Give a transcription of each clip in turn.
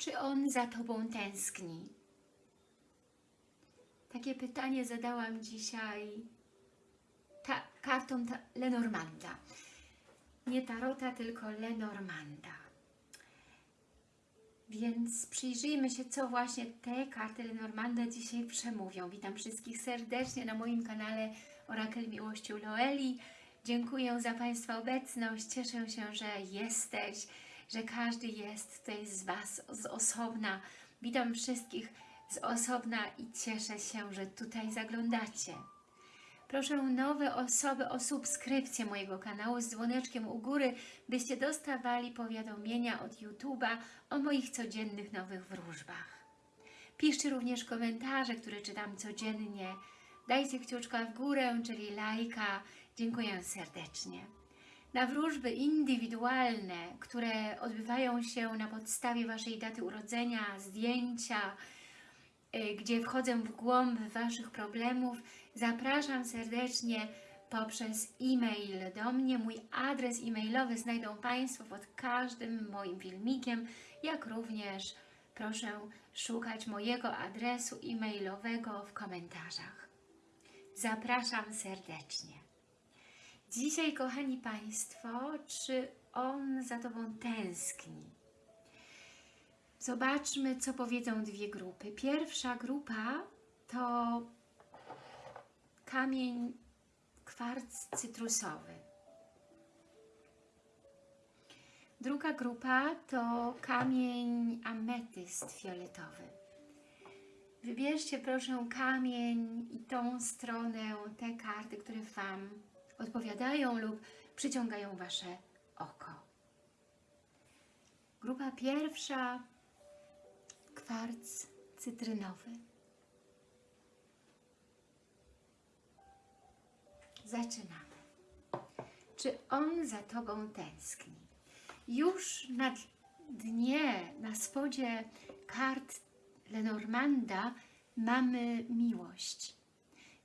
czy on za Tobą tęskni? Takie pytanie zadałam dzisiaj ta, kartą ta, Lenormanda. Nie Tarota, tylko Lenormanda. Więc przyjrzyjmy się, co właśnie te karty Lenormanda dzisiaj przemówią. Witam wszystkich serdecznie na moim kanale Orakel Miłości Loeli. Dziękuję za Państwa obecność. Cieszę się, że jesteś, że każdy jest tutaj z Was z osobna. Witam wszystkich z osobna i cieszę się, że tutaj zaglądacie. Proszę nowe osoby o subskrypcję mojego kanału z dzwoneczkiem u góry, byście dostawali powiadomienia od YouTube'a o moich codziennych nowych wróżbach. Piszcie również komentarze, które czytam codziennie. Dajcie kciuczka w górę, czyli lajka. Dziękuję serdecznie. Na wróżby indywidualne, które odbywają się na podstawie Waszej daty urodzenia, zdjęcia, y, gdzie wchodzę w głąb Waszych problemów, zapraszam serdecznie poprzez e-mail do mnie. Mój adres e-mailowy znajdą Państwo pod każdym moim filmikiem, jak również proszę szukać mojego adresu e-mailowego w komentarzach. Zapraszam serdecznie. Dzisiaj, kochani Państwo, czy on za Tobą tęskni? Zobaczmy, co powiedzą dwie grupy. Pierwsza grupa to kamień kwarc cytrusowy. Druga grupa to kamień ametyst fioletowy. Wybierzcie proszę kamień i tą stronę, te karty, które Wam odpowiadają lub przyciągają Wasze oko. Grupa pierwsza, kwarc cytrynowy. Zaczynamy. Czy on za Tobą tęskni? Już na dnie, na spodzie kart Lenormanda mamy miłość.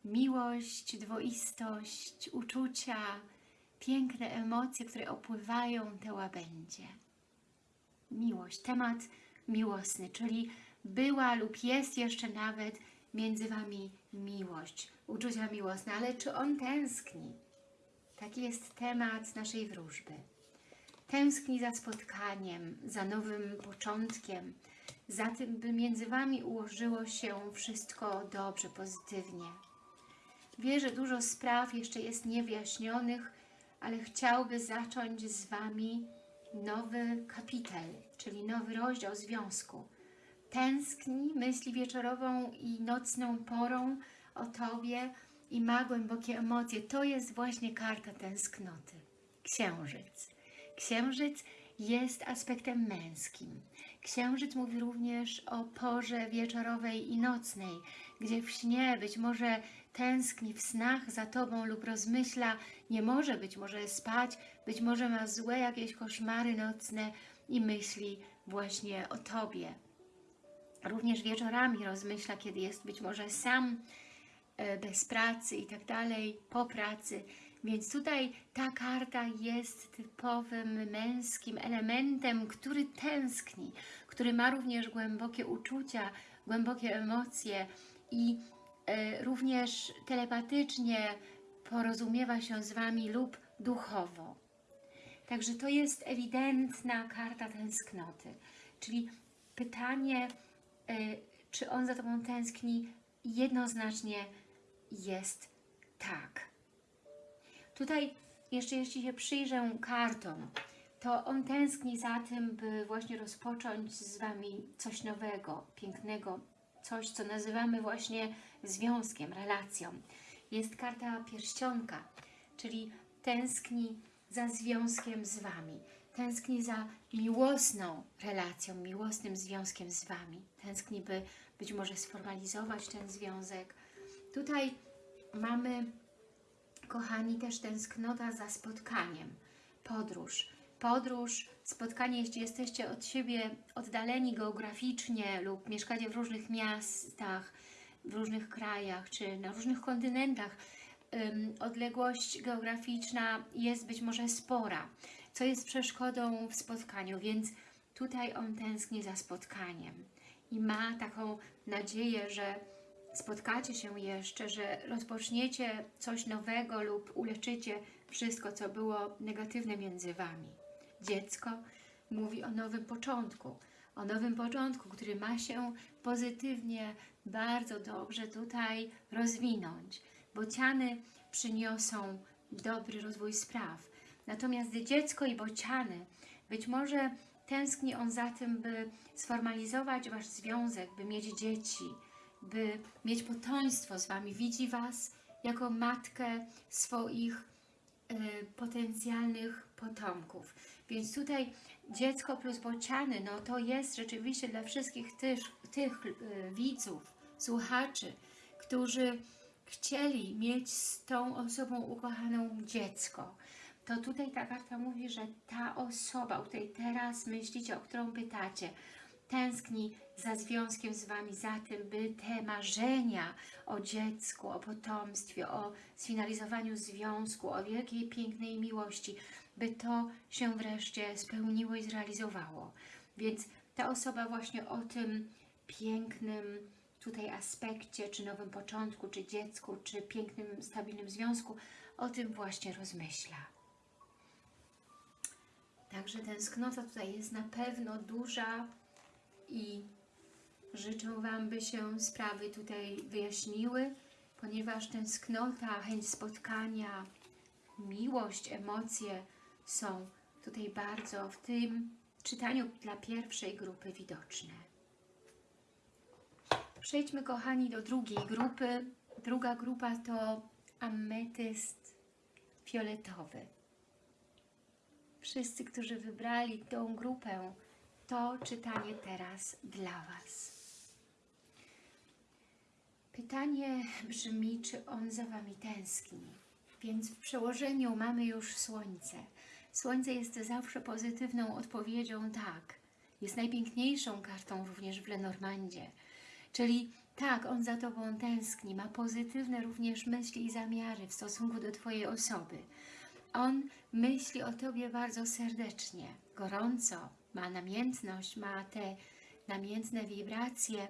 Miłość, dwoistość, uczucia, piękne emocje, które opływają te łabędzie. Miłość, temat miłosny, czyli była lub jest jeszcze nawet między Wami miłość, uczucia miłosne, ale czy on tęskni? Taki jest temat naszej wróżby. Tęskni za spotkaniem, za nowym początkiem, za tym, by między Wami ułożyło się wszystko dobrze, pozytywnie. Wie, że dużo spraw jeszcze jest niewyjaśnionych, ale chciałby zacząć z Wami nowy kapitel, czyli nowy rozdział związku. Tęskni, myśli wieczorową i nocną porą o Tobie i ma głębokie emocje. To jest właśnie karta tęsknoty. Księżyc. Księżyc jest aspektem męskim. Księżyc mówi również o porze wieczorowej i nocnej, gdzie w śnie być może tęskni w snach za Tobą lub rozmyśla, nie może być może spać, być może ma złe jakieś koszmary nocne i myśli właśnie o Tobie. Również wieczorami rozmyśla, kiedy jest być może sam, e, bez pracy i tak dalej, po pracy. Więc tutaj ta karta jest typowym męskim elementem, który tęskni, który ma również głębokie uczucia, głębokie emocje i również telepatycznie porozumiewa się z Wami lub duchowo. Także to jest ewidentna karta tęsknoty. Czyli pytanie, e, czy on za Tobą tęskni, jednoznacznie jest tak. Tutaj jeszcze jeśli się przyjrzę kartom, to on tęskni za tym, by właśnie rozpocząć z Wami coś nowego, pięknego, coś, co nazywamy właśnie związkiem, relacją. Jest karta pierścionka, czyli tęskni za związkiem z Wami, tęskni za miłosną relacją, miłosnym związkiem z Wami, tęskni, by być może sformalizować ten związek. Tutaj mamy kochani, też tęsknota za spotkaniem, podróż. Podróż, spotkanie, jeśli jesteście od siebie oddaleni geograficznie lub mieszkacie w różnych miastach, w różnych krajach czy na różnych kontynentach, odległość geograficzna jest być może spora, co jest przeszkodą w spotkaniu, więc tutaj on tęskni za spotkaniem i ma taką nadzieję, że spotkacie się jeszcze, że rozpoczniecie coś nowego lub uleczycie wszystko, co było negatywne między Wami. Dziecko mówi o nowym początku, o nowym początku, który ma się pozytywnie, bardzo dobrze tutaj rozwinąć. Bociany przyniosą dobry rozwój spraw. Natomiast dziecko i bociany, być może tęskni on za tym, by sformalizować Wasz związek, by mieć dzieci, by mieć potomstwo z Wami. Widzi Was jako matkę swoich y, potencjalnych potomków. Więc tutaj dziecko plus bociany, no to jest rzeczywiście dla wszystkich tych, tych widzów, słuchaczy, którzy chcieli mieć z tą osobą ukochaną dziecko. To tutaj ta karta mówi, że ta osoba, o której teraz myślicie, o którą pytacie, tęskni za związkiem z Wami, za tym, by te marzenia o dziecku, o potomstwie, o sfinalizowaniu związku, o wielkiej, pięknej miłości, by to się wreszcie spełniło i zrealizowało. Więc ta osoba właśnie o tym pięknym tutaj aspekcie, czy nowym początku, czy dziecku, czy pięknym, stabilnym związku, o tym właśnie rozmyśla. Także tęsknota tutaj jest na pewno duża i życzę Wam, by się sprawy tutaj wyjaśniły, ponieważ tęsknota, chęć spotkania, miłość, emocje są tutaj bardzo w tym czytaniu dla pierwszej grupy widoczne. Przejdźmy, kochani, do drugiej grupy. Druga grupa to ametyst fioletowy. Wszyscy, którzy wybrali tą grupę, to czytanie teraz dla Was. Pytanie brzmi, czy on za Wami tęskni? Więc w przełożeniu mamy już Słońce. Słońce jest zawsze pozytywną odpowiedzią tak. Jest najpiękniejszą kartą również w Lenormandzie. Czyli tak, on za Tobą tęskni, ma pozytywne również myśli i zamiary w stosunku do Twojej osoby. On myśli o Tobie bardzo serdecznie, gorąco, ma namiętność, ma te namiętne wibracje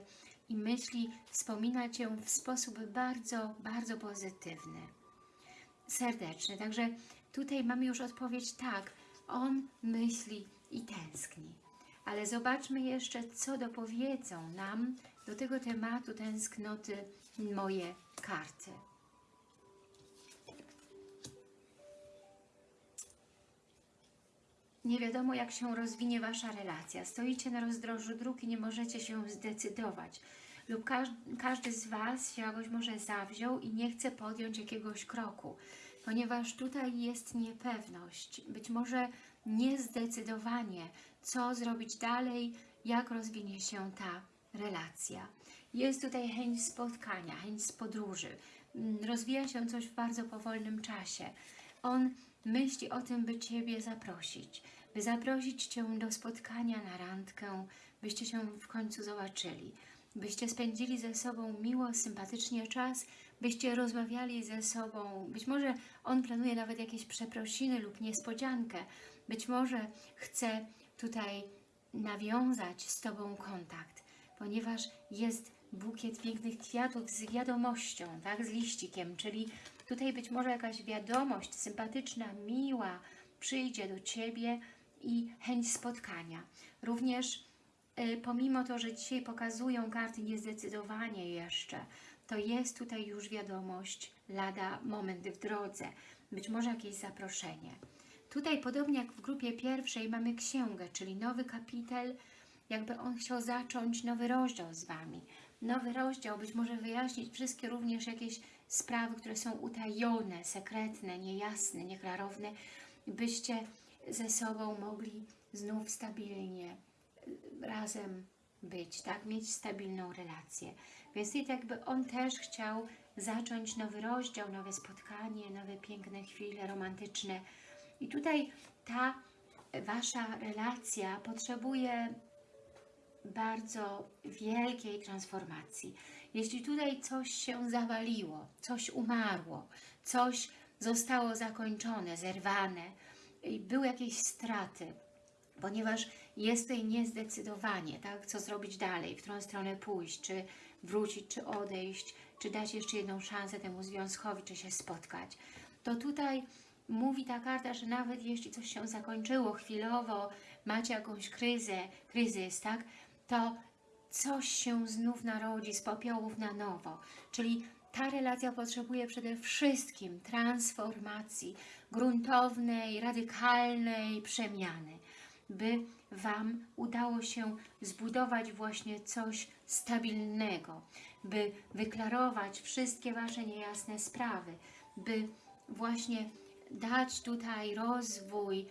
i myśli, wspomina Cię w sposób bardzo, bardzo pozytywny, serdeczny. Także tutaj mamy już odpowiedź tak, on myśli i tęskni. Ale zobaczmy jeszcze, co dopowiedzą nam do tego tematu tęsknoty moje karty. Nie wiadomo, jak się rozwinie Wasza relacja. Stoicie na rozdrożu dróg i nie możecie się zdecydować. Lub każdy, z Was się jakoś może zawziął i nie chce podjąć jakiegoś kroku. Ponieważ tutaj jest niepewność. Być może niezdecydowanie, co zrobić dalej, jak rozwinie się ta relacja. Jest tutaj chęć spotkania, chęć podróży. Mm, Rozwija się coś w bardzo powolnym czasie. On myśli o tym, by Ciebie zaprosić, by zaprosić Cię do spotkania na randkę, byście się w końcu zobaczyli, byście spędzili ze sobą miło, sympatycznie czas, byście rozmawiali ze sobą. Być może on planuje nawet jakieś przeprosiny lub niespodziankę. Być może chce tutaj nawiązać z Tobą kontakt, ponieważ jest bukiet pięknych kwiatów z wiadomością, tak, z liścikiem, czyli tutaj być może jakaś wiadomość sympatyczna, miła przyjdzie do Ciebie i chęć spotkania. Również pomimo to, że dzisiaj pokazują karty niezdecydowanie jeszcze, to jest tutaj już wiadomość, lada moment w drodze, być może jakieś zaproszenie. Tutaj podobnie jak w grupie pierwszej mamy księgę, czyli nowy kapitel, jakby on chciał zacząć nowy rozdział z Wami. Nowy rozdział, być może wyjaśnić wszystkie również jakieś sprawy, które są utajone, sekretne, niejasne, nieklarowne, byście ze sobą mogli znów stabilnie razem być, tak? Mieć stabilną relację. Więc i jakby on też chciał zacząć nowy rozdział, nowe spotkanie, nowe piękne chwile romantyczne. I tutaj ta Wasza relacja potrzebuje bardzo wielkiej transformacji. Jeśli tutaj coś się zawaliło, coś umarło, coś zostało zakończone, zerwane i były jakieś straty, ponieważ jest tutaj niezdecydowanie, tak, co zrobić dalej, w którą stronę pójść, czy wrócić, czy odejść, czy dać jeszcze jedną szansę temu związkowi, czy się spotkać. To tutaj mówi ta karta, że nawet jeśli coś się zakończyło chwilowo, macie jakąś kryzę, kryzys, tak, to coś się znów narodzi z popiołów na nowo. Czyli ta relacja potrzebuje przede wszystkim transformacji, gruntownej, radykalnej przemiany, by Wam udało się zbudować właśnie coś stabilnego, by wyklarować wszystkie Wasze niejasne sprawy, by właśnie dać tutaj rozwój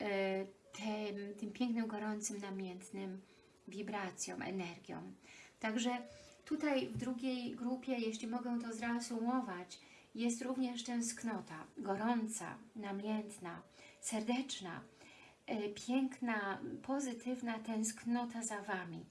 e, tym, tym pięknym, gorącym, namiętnym wibracjom, energią. Także tutaj w drugiej grupie, jeśli mogę to zreasumować, jest również tęsknota, gorąca, namiętna, serdeczna, piękna, pozytywna tęsknota za Wami.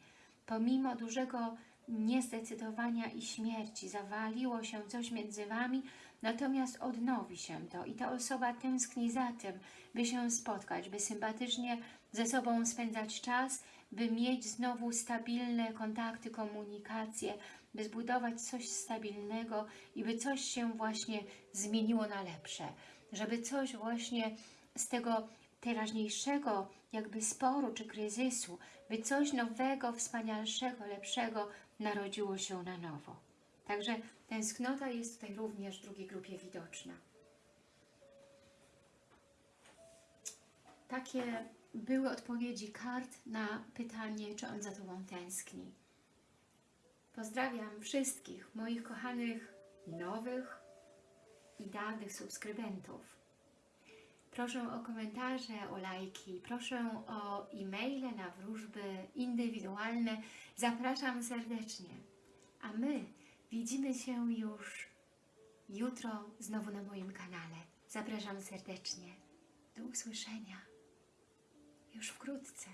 Pomimo dużego niezdecydowania i śmierci zawaliło się coś między Wami, natomiast odnowi się to i ta osoba tęskni za tym, by się spotkać, by sympatycznie ze sobą spędzać czas, by mieć znowu stabilne kontakty, komunikacje, by zbudować coś stabilnego i by coś się właśnie zmieniło na lepsze, żeby coś właśnie z tego teraźniejszego jakby sporu czy kryzysu, by coś nowego, wspanialszego, lepszego narodziło się na nowo. Także tęsknota jest tutaj również w drugiej grupie widoczna. Takie były odpowiedzi kart na pytanie, czy on za Tobą tęskni. Pozdrawiam wszystkich moich kochanych nowych i dawnych subskrybentów. Proszę o komentarze, o lajki, proszę o e-maile na wróżby indywidualne. Zapraszam serdecznie. A my widzimy się już jutro znowu na moim kanale. Zapraszam serdecznie. Do usłyszenia już wkrótce.